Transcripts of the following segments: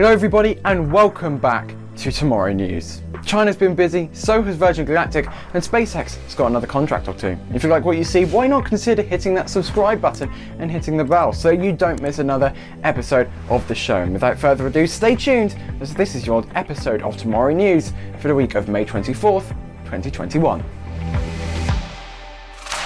Hello everybody and welcome back to Tomorrow News. China's been busy, so has Virgin Galactic, and SpaceX has got another contract or two. If you like what you see, why not consider hitting that subscribe button and hitting the bell so you don't miss another episode of the show. And without further ado, stay tuned as this is your episode of Tomorrow News for the week of May 24th, 2021.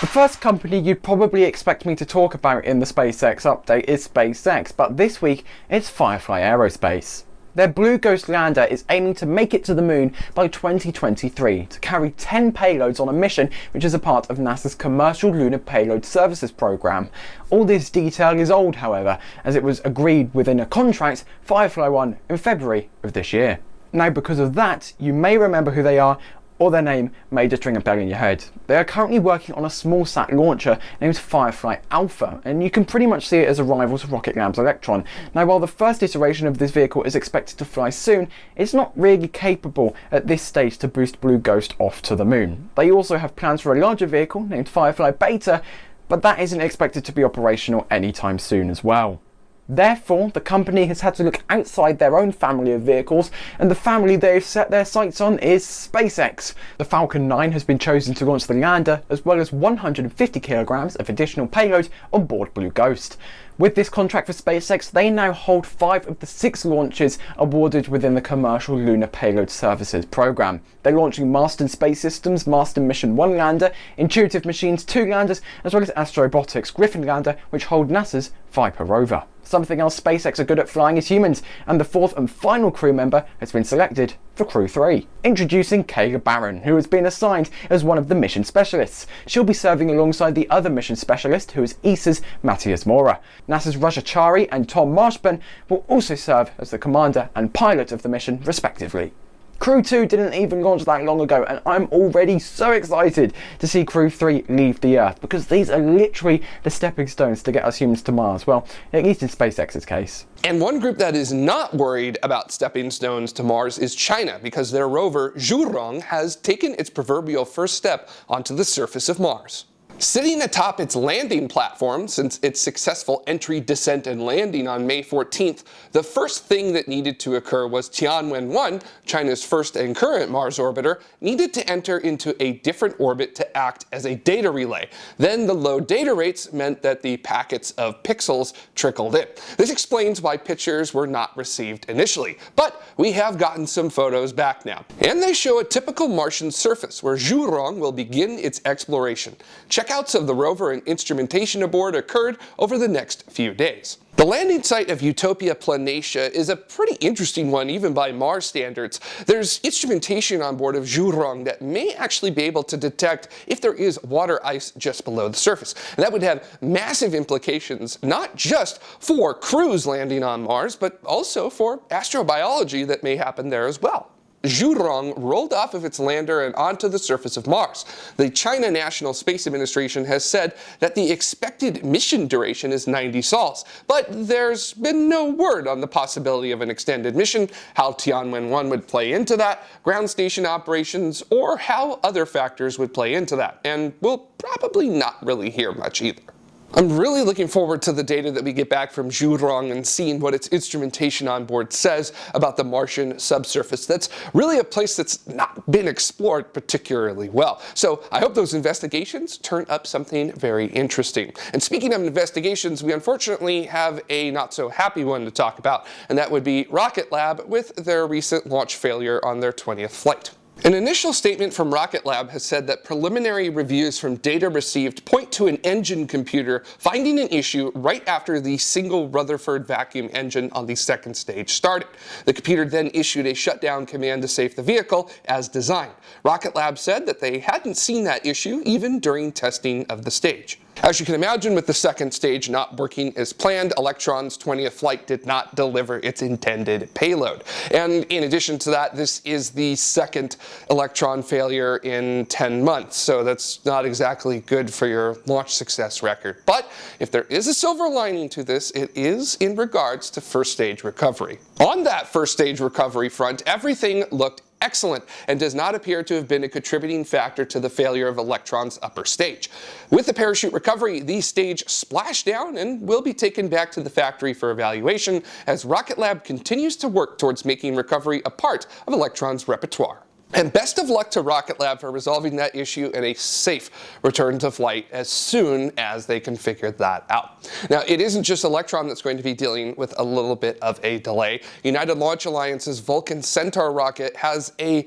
The first company you'd probably expect me to talk about in the SpaceX update is SpaceX, but this week it's Firefly Aerospace. Their Blue Ghost lander is aiming to make it to the moon by 2023 to carry 10 payloads on a mission which is a part of NASA's Commercial Lunar Payload Services program. All this detail is old however, as it was agreed within a contract Firefly won in February of this year. Now because of that, you may remember who they are or their name may just ring a bell in your head. They are currently working on a small sat launcher named Firefly Alpha, and you can pretty much see it as a rival to Rocket Lab's Electron. Now while the first iteration of this vehicle is expected to fly soon, it's not really capable at this stage to boost Blue Ghost off to the moon. They also have plans for a larger vehicle named Firefly Beta, but that isn't expected to be operational anytime soon as well. Therefore, the company has had to look outside their own family of vehicles, and the family they've set their sights on is SpaceX. The Falcon 9 has been chosen to launch the lander, as well as 150 kilograms of additional payload on board Blue Ghost. With this contract for SpaceX, they now hold five of the six launches awarded within the Commercial Lunar Payload Services program. They're launching Masten Space Systems, Masten Mission 1 lander, Intuitive Machines 2 landers, as well as Astrobotic's Griffin lander, which hold NASA's Viper rover. Something else SpaceX are good at flying is humans, and the fourth and final crew member has been selected for Crew 3. Introducing Kayla Barron, who has been assigned as one of the mission specialists. She'll be serving alongside the other mission specialist, who is ESA's Matthias Maurer. NASA's Raja Chari and Tom Marshburn will also serve as the commander and pilot of the mission, respectively. Crew 2 didn't even launch that long ago and I'm already so excited to see Crew 3 leave the Earth because these are literally the stepping stones to get us humans to Mars, well, at least in SpaceX's case. And one group that is not worried about stepping stones to Mars is China because their rover Zhurong has taken its proverbial first step onto the surface of Mars. Sitting atop its landing platform since its successful entry, descent, and landing on May 14th, the first thing that needed to occur was Tianwen-1, China's first and current Mars orbiter, needed to enter into a different orbit to act as a data relay. Then the low data rates meant that the packets of pixels trickled in. This explains why pictures were not received initially, but we have gotten some photos back now. And they show a typical Martian surface where Zhurong will begin its exploration. Check Checkouts of the rover and instrumentation aboard occurred over the next few days. The landing site of Utopia Planitia is a pretty interesting one even by Mars standards. There's instrumentation on board of Zhurong that may actually be able to detect if there is water ice just below the surface. And that would have massive implications not just for crews landing on Mars, but also for astrobiology that may happen there as well. Zhurong rolled off of its lander and onto the surface of Mars. The China National Space Administration has said that the expected mission duration is 90 sols, but there's been no word on the possibility of an extended mission, how Tianwen-1 would play into that, ground station operations, or how other factors would play into that, and we'll probably not really hear much either. I'm really looking forward to the data that we get back from Zhurong and seeing what its instrumentation on board says about the Martian subsurface. That's really a place that's not been explored particularly well. So I hope those investigations turn up something very interesting. And speaking of investigations, we unfortunately have a not so happy one to talk about, and that would be Rocket Lab with their recent launch failure on their 20th flight. An initial statement from Rocket Lab has said that preliminary reviews from data received point to an engine computer finding an issue right after the single Rutherford vacuum engine on the second stage started. The computer then issued a shutdown command to save the vehicle as designed. Rocket Lab said that they hadn't seen that issue even during testing of the stage. As you can imagine, with the second stage not working as planned, Electron's 20th flight did not deliver its intended payload. And in addition to that, this is the second Electron failure in 10 months, so that's not exactly good for your launch success record. But if there is a silver lining to this, it is in regards to first stage recovery. On that first stage recovery front, everything looked excellent and does not appear to have been a contributing factor to the failure of Electron's upper stage. With the parachute recovery, the stage splashed down and will be taken back to the factory for evaluation as Rocket Lab continues to work towards making recovery a part of Electron's repertoire. And best of luck to Rocket Lab for resolving that issue and a safe return to flight as soon as they can figure that out. Now, it isn't just Electron that's going to be dealing with a little bit of a delay. United Launch Alliance's Vulcan Centaur rocket has a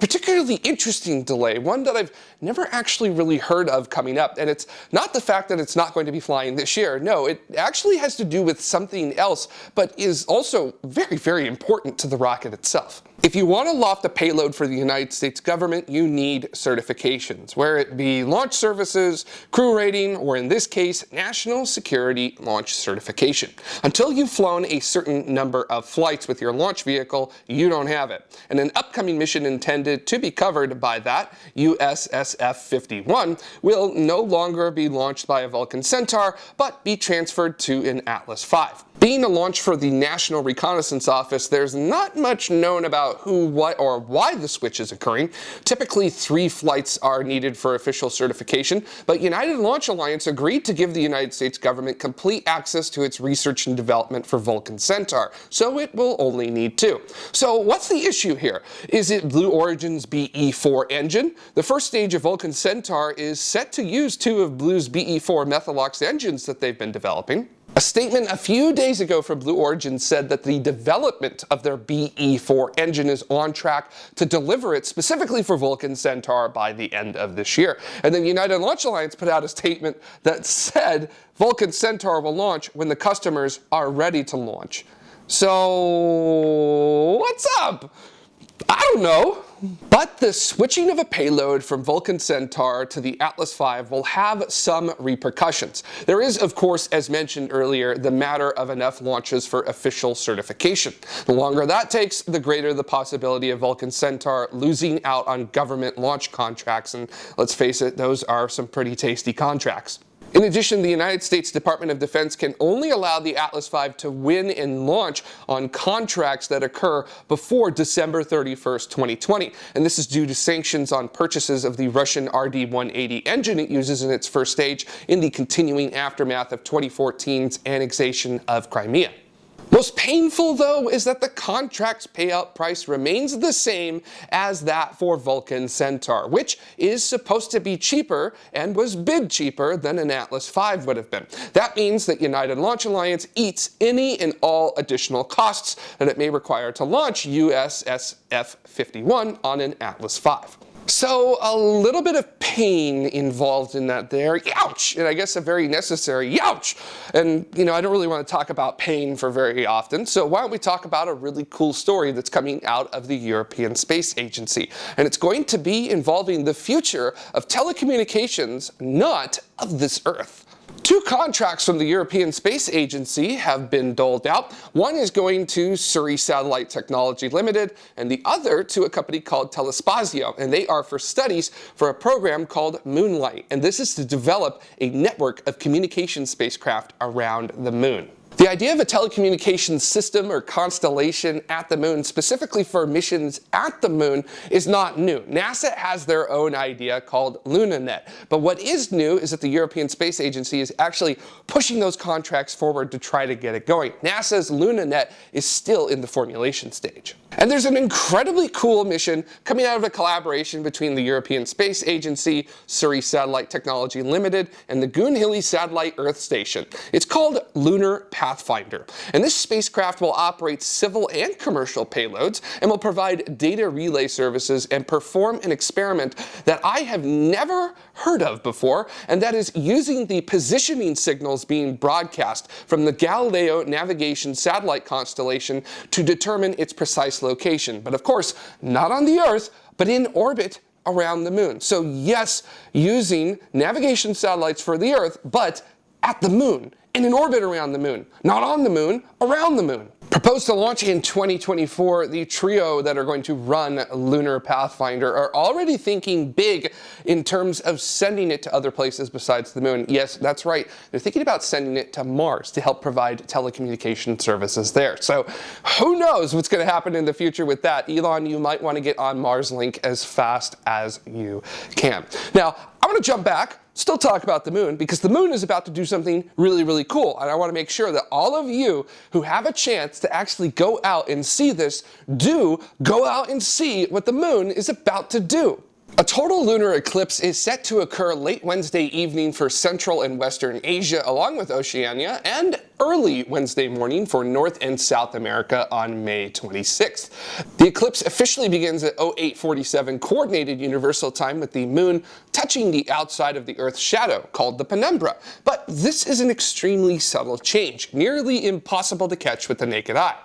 particularly interesting delay, one that I've never actually really heard of coming up. And it's not the fact that it's not going to be flying this year. No, it actually has to do with something else, but is also very, very important to the rocket itself. If you want to loft a payload for the United States government, you need certifications, where it be launch services, crew rating, or in this case, national security launch certification. Until you've flown a certain number of flights with your launch vehicle, you don't have it. And an upcoming mission intended to be covered by that, USSF-51, will no longer be launched by a Vulcan Centaur, but be transferred to an Atlas V. Being a launch for the National Reconnaissance Office, there's not much known about who, what, or why the switch is occurring. Typically, three flights are needed for official certification, but United Launch Alliance agreed to give the United States government complete access to its research and development for Vulcan Centaur, so it will only need two. So what's the issue here? Is it Blue Origin's BE-4 engine? The first stage of Vulcan Centaur is set to use two of Blue's BE-4 Methalox engines that they've been developing. A statement a few days ago from Blue Origin said that the development of their BE-4 engine is on track to deliver it specifically for Vulcan Centaur by the end of this year. And then United Launch Alliance put out a statement that said Vulcan Centaur will launch when the customers are ready to launch. So what's up? I don't know. But the switching of a payload from Vulcan Centaur to the Atlas V will have some repercussions. There is, of course, as mentioned earlier, the matter of enough launches for official certification. The longer that takes, the greater the possibility of Vulcan Centaur losing out on government launch contracts, and let's face it, those are some pretty tasty contracts. In addition, the United States Department of Defense can only allow the Atlas V to win and launch on contracts that occur before December 31st, 2020. And this is due to sanctions on purchases of the Russian RD-180 engine it uses in its first stage in the continuing aftermath of 2014's annexation of Crimea. Most painful though is that the contract's payout price remains the same as that for Vulcan Centaur, which is supposed to be cheaper and was bid cheaper than an Atlas V would have been. That means that United Launch Alliance eats any and all additional costs that it may require to launch USSF-51 on an Atlas V. So a little bit of pain involved in that there, ouch, and I guess a very necessary ouch. And you know, I don't really want to talk about pain for very often, so why don't we talk about a really cool story that's coming out of the European Space Agency. And it's going to be involving the future of telecommunications, not of this Earth. Two contracts from the European Space Agency have been doled out. One is going to Surrey Satellite Technology Limited and the other to a company called Telespazio. And they are for studies for a program called Moonlight. And this is to develop a network of communication spacecraft around the moon. The idea of a telecommunications system or constellation at the moon, specifically for missions at the moon, is not new. NASA has their own idea called LunaNet. But what is new is that the European Space Agency is actually pushing those contracts forward to try to get it going. NASA's LunaNet is still in the formulation stage. And there's an incredibly cool mission coming out of a collaboration between the European Space Agency, Surrey Satellite Technology Limited, and the Goonhilly Satellite Earth Station. It's called Lunar Pathfinder. And this spacecraft will operate civil and commercial payloads and will provide data relay services and perform an experiment that I have never heard of before, and that is using the positioning signals being broadcast from the Galileo navigation satellite constellation to determine its precise location. But of course, not on the Earth, but in orbit around the moon. So yes, using navigation satellites for the Earth, but at the moon, in an orbit around the moon. Not on the moon, around the moon. Proposed to launch in 2024, the trio that are going to run Lunar Pathfinder are already thinking big in terms of sending it to other places besides the moon. Yes, that's right. They're thinking about sending it to Mars to help provide telecommunication services there. So who knows what's going to happen in the future with that. Elon, you might want to get on Mars Link as fast as you can. Now, I'm going to jump back still talk about the moon because the moon is about to do something really, really cool. And I want to make sure that all of you who have a chance to actually go out and see this do go out and see what the moon is about to do. A total lunar eclipse is set to occur late Wednesday evening for Central and Western Asia along with Oceania and early Wednesday morning for North and South America on May 26th. The eclipse officially begins at 0847 Coordinated Universal Time with the moon touching the outside of the Earth's shadow called the penumbra. But this is an extremely subtle change, nearly impossible to catch with the naked eye.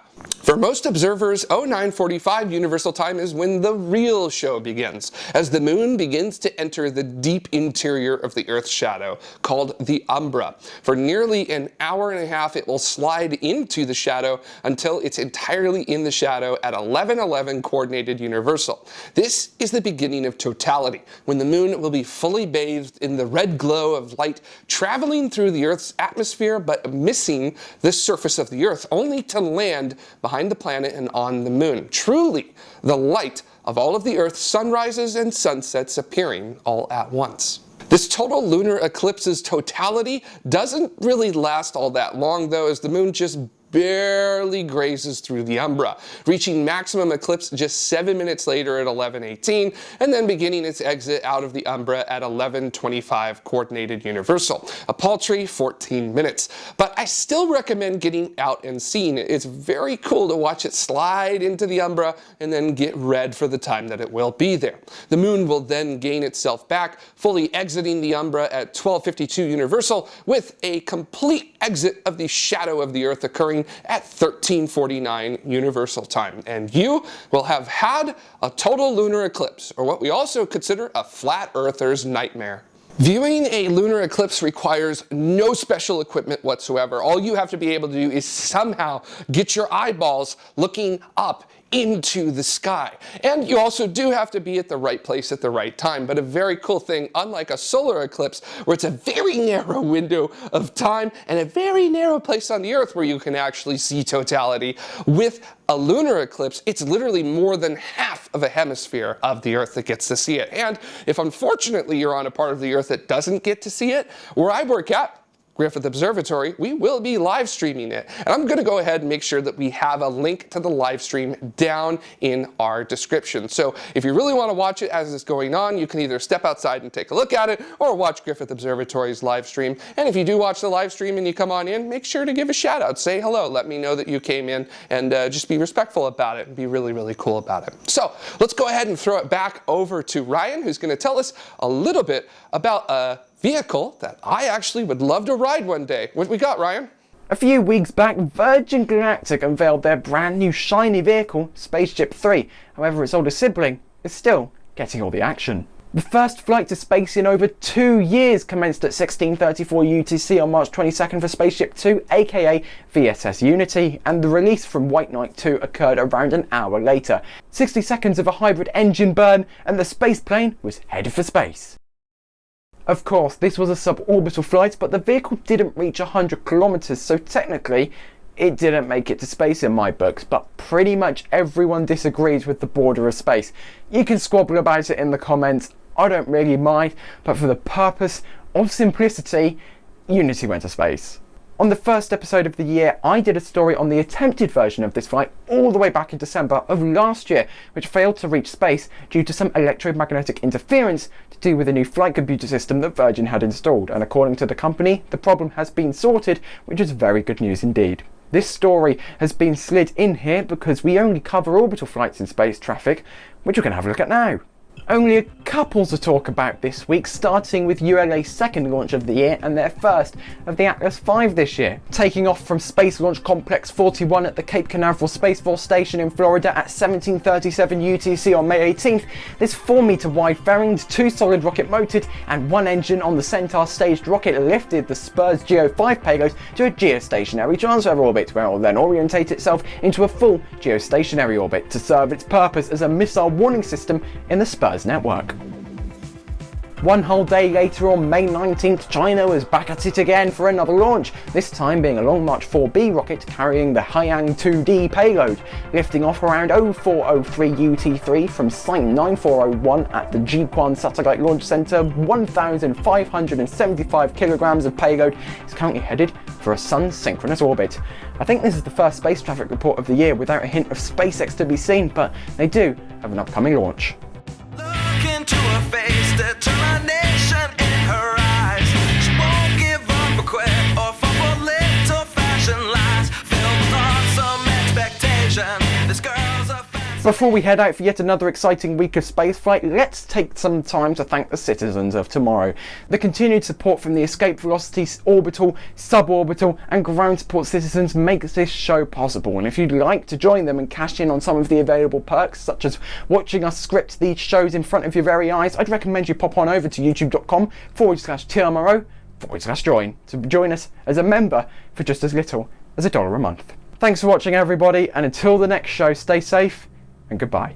For most observers, 0945 Universal Time is when the real show begins, as the moon begins to enter the deep interior of the Earth's shadow, called the umbra. For nearly an hour and a half, it will slide into the shadow until it's entirely in the shadow at 1111 Coordinated Universal. This is the beginning of totality, when the moon will be fully bathed in the red glow of light, traveling through the Earth's atmosphere but missing the surface of the Earth, only to land behind the planet and on the moon. Truly, the light of all of the Earth's sunrises and sunsets appearing all at once. This total lunar eclipse's totality doesn't really last all that long though as the moon just barely grazes through the umbra, reaching maximum eclipse just 7 minutes later at 11.18, and then beginning its exit out of the umbra at 11.25 Coordinated Universal, a paltry 14 minutes. But I still recommend getting out and seeing it. It's very cool to watch it slide into the umbra and then get red for the time that it will be there. The moon will then gain itself back, fully exiting the umbra at 12.52 Universal with a complete exit of the shadow of the Earth occurring at 1349 Universal Time. And you will have had a total lunar eclipse, or what we also consider a flat earther's nightmare. Viewing a lunar eclipse requires no special equipment whatsoever. All you have to be able to do is somehow get your eyeballs looking up into the sky. And you also do have to be at the right place at the right time. But a very cool thing, unlike a solar eclipse, where it's a very narrow window of time and a very narrow place on the Earth where you can actually see totality, with a lunar eclipse, it's literally more than half of a hemisphere of the Earth that gets to see it. And if unfortunately you're on a part of the Earth that doesn't get to see it, where I work at, Griffith Observatory, we will be live streaming it. And I'm going to go ahead and make sure that we have a link to the live stream down in our description. So if you really want to watch it as it's going on, you can either step outside and take a look at it or watch Griffith Observatory's live stream. And if you do watch the live stream and you come on in, make sure to give a shout out. Say hello. Let me know that you came in and uh, just be respectful about it and be really, really cool about it. So let's go ahead and throw it back over to Ryan, who's going to tell us a little bit about uh, vehicle that I actually would love to ride one day. What we got, Ryan? A few weeks back, Virgin Galactic unveiled their brand new shiny vehicle, Spaceship 3. However, its older sibling is still getting all the action. The first flight to space in over two years commenced at 1634 UTC on March 22nd for Spaceship 2, aka VSS Unity, and the release from White Knight 2 occurred around an hour later. 60 seconds of a hybrid engine burn, and the space plane was headed for space. Of course, this was a suborbital flight, but the vehicle didn't reach 100 kilometers, so technically it didn't make it to space in my books, but pretty much everyone disagrees with the border of space. You can squabble about it in the comments, I don't really mind, but for the purpose of simplicity, Unity went to space. On the first episode of the year, I did a story on the attempted version of this flight all the way back in December of last year, which failed to reach space due to some electromagnetic interference to do with a new flight computer system that Virgin had installed, and according to the company, the problem has been sorted, which is very good news indeed. This story has been slid in here because we only cover orbital flights in space traffic, which we're going to have a look at now. Only a couple to talk about this week, starting with ULA's second launch of the year and their first of the Atlas V this year. Taking off from Space Launch Complex 41 at the Cape Canaveral Space Force Station in Florida at 1737 UTC on May 18th, this 4 meter wide fairing, two solid rocket motored and one engine on the Centaur staged rocket lifted the SBIRS GEO 5 payload to a geostationary transfer orbit where it will then orientate itself into a full geostationary orbit to serve its purpose as a missile warning system in the Network. One whole day later on May 19th, China was back at it again for another launch, this time being a Long March 4B rocket carrying the Haiyang 2D payload, lifting off around 0403 UTC from Site 9401 at the Jiuquan Satellite Launch Center. 1,575 kilograms of payload is currently headed for a Sun synchronous orbit. I think this is the first space traffic report of the year without a hint of SpaceX to be seen, but they do have an upcoming launch. To her face, determination in her eyes. She won't give up or quit or little fashion expectation, this girl. Before we head out for yet another exciting week of spaceflight, let's take some time to thank the citizens of tomorrow. The continued support from the Escape Velocity orbital, suborbital and ground support citizens makes this show possible and if you'd like to join them and cash in on some of the available perks such as watching us script these shows in front of your very eyes, I'd recommend you pop on over to youtube.com forward slash TMRO forward slash join to join us as a member for just as little as a dollar a month. Thanks for watching everybody and until the next show stay safe and goodbye.